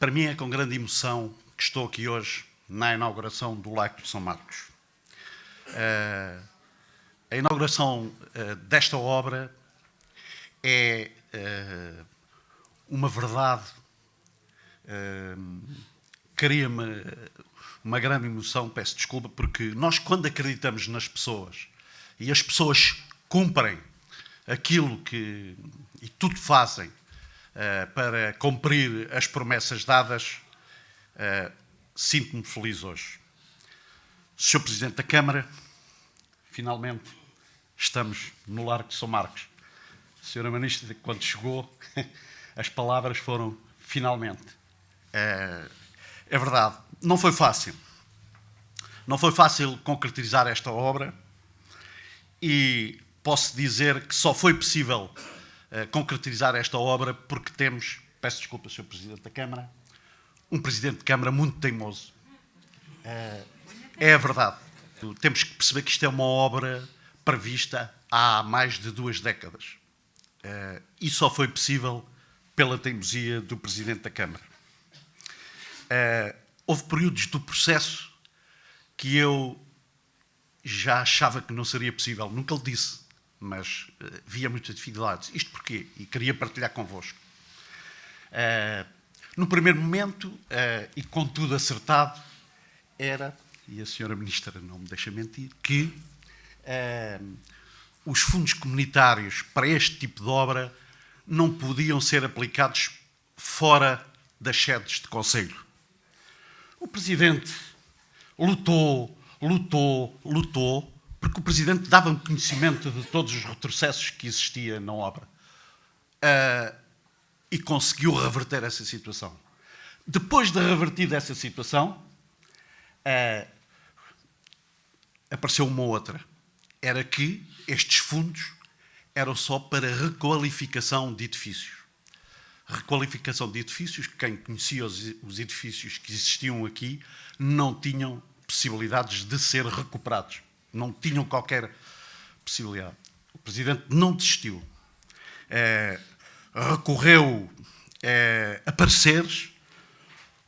Para mim é com grande emoção que estou aqui hoje na inauguração do Lago de São Marcos. Uh, a inauguração uh, desta obra é uh, uma verdade, cria-me uma grande emoção, peço desculpa, porque nós quando acreditamos nas pessoas e as pessoas cumprem aquilo que e tudo fazem para cumprir as promessas dadas, uh, sinto-me feliz hoje. Sr. Presidente da Câmara, finalmente estamos no Largo de São Marcos. Senhora Ministra, quando chegou, as palavras foram finalmente. É, é verdade, não foi fácil. Não foi fácil concretizar esta obra e posso dizer que só foi possível uh, concretizar esta obra porque temos, peço desculpa, Sr. Presidente da Câmara, um Presidente de Câmara muito teimoso. Uh, é a verdade. Temos que perceber que isto é uma obra prevista há mais de duas décadas. Uh, e só foi possível pela teimosia do Presidente da Câmara. Houve períodos do processo que eu já achava que não seria possível. Nunca lhe disse, mas uh, via muitas dificuldades. Isto porquê? E queria partilhar convosco. Uh, no primeiro momento, uh, e com tudo acertado, era, e a senhora ministra não me deixa mentir, que os fundos comunitários para este tipo de obra não podiam ser aplicados fora das sedes de Conselho. O Presidente lutou, lutou, lutou, porque o Presidente dava-me conhecimento de todos os retrocessos que existia na obra. Uh, e conseguiu reverter essa situação. Depois de revertida essa situação, uh, apareceu uma outra. Era que estes fundos eram só para requalificação de edifícios. Requalificação de edifícios, quem conhecia os, os edifícios que existiam aqui não tinham possibilidades de ser recuperados. Não tinham qualquer possibilidade. O Presidente não desistiu. É, recorreu é, a pareceres,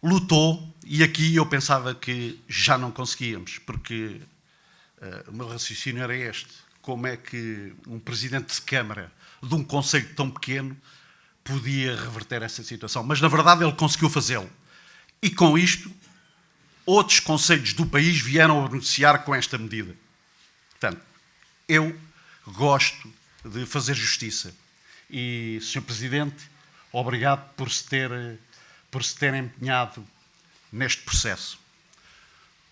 lutou, e aqui eu pensava que já não conseguíamos, porque é, o meu raciocínio era este como é que um presidente de Câmara de um conselho tão pequeno podia reverter essa situação. Mas, na verdade, ele conseguiu fazê-lo. E, com isto, outros conselhos do país vieram a beneficiar com esta medida. Eu gosto de fazer justiça. E, Sr. Presidente, obrigado por se ter, por se ter empenhado neste processo.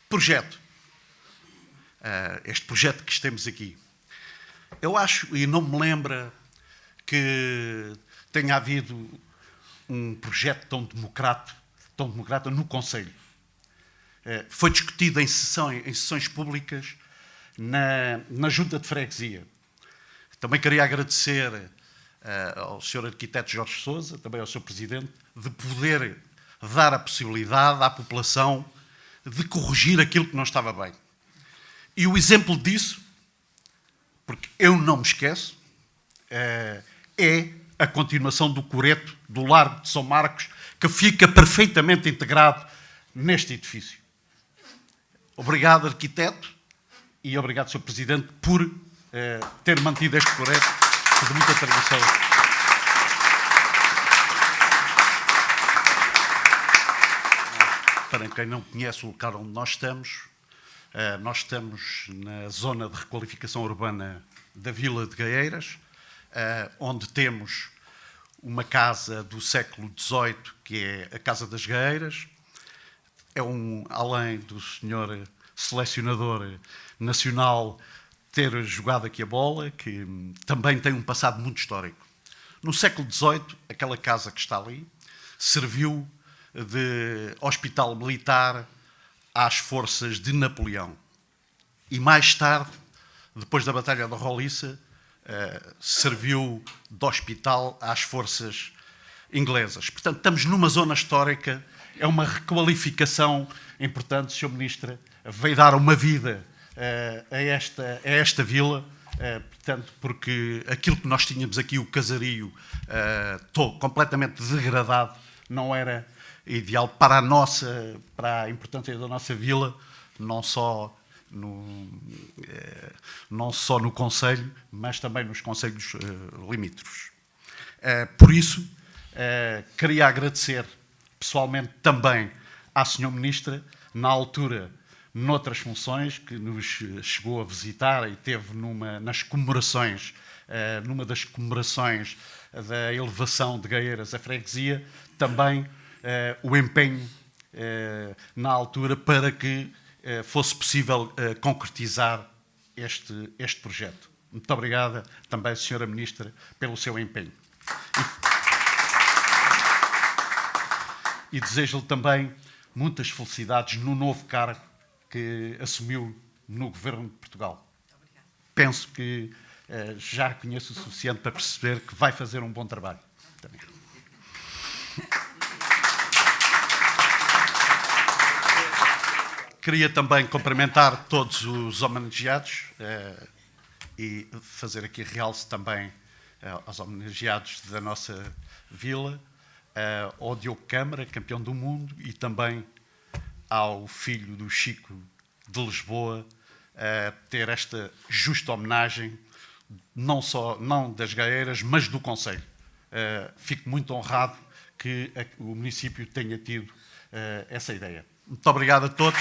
Projeto. Uh, este projeto que estamos aqui. Eu acho, e não me lembra, que tenha havido um projeto tão democrático, tão democrata no Conselho. Eh, foi discutido em sessões, em sessões públicas na, na Junta de Freguesia. Também queria agradecer uh, ao Sr. Arquiteto Jorge Sousa, também ao Sr. Presidente, de poder dar a possibilidade à população de corrigir aquilo que não estava bem. E o exemplo disso porque eu não me esqueço, eh, é a continuação do coreto do Largo de São Marcos, que fica perfeitamente integrado neste edifício. Obrigado, arquiteto, e obrigado, Sr. Presidente, por eh, ter mantido este coreto de muita tradição. Para quem não conhece o local onde nós estamos, eh, nós estamos na zona de requalificação urbana da Vila de Gaeiras, eh, onde temos uma casa do século XVIII, que é a Casa das Gaeiras. É um, além do senhor selecionador nacional ter jogado aqui a bola, que também tem um passado muito histórico. No século XVIII, aquela casa que está ali serviu de hospital militar às forças de Napoleão. E mais tarde, depois da Batalha da Roliça, uh, serviu de hospital às forças inglesas. Portanto, estamos numa zona histórica, é uma requalificação importante, Sr. Ministro, veio dar uma vida uh, a, esta, a esta vila, uh, portanto, porque aquilo que nós tínhamos aqui, o casario, uh, completamente degradado, não era ideal para a nossa, para a importância da nossa vila, não só no, eh, não só no Conselho, mas também nos Conselhos eh, limítrofes. Eh, por isso, queria agradecer pessoalmente também à Sra. Ministra, na altura, noutras funções, que nos chegou a visitar e teve numa, nas comemorações, numa das comemorações da elevação de Gaeiras à freguesia, também o empenho na altura para que eh, fosse possível eh, concretizar este, este projeto. Muito obrigada também, Sra. Ministra, pelo seu empenho. E, e desejo-lhe também muitas felicidades no novo cargo que assumiu no Governo de Portugal. Penso que uh, já conheço o suficiente para perceber que vai fazer um bom trabalho. Também. Queria também cumprimentar todos os homenageados eh, e fazer aqui realce também eh, aos homenageados da nossa vila, ao Diogo Câmara, campeão do mundo, e também ao filho do Chico de Lisboa, ter esta justa homenagem, não só não das Gaeiras, mas do Conselho. fico muito honrado que o município tenha tido essa ideia. Muito obrigado a todos.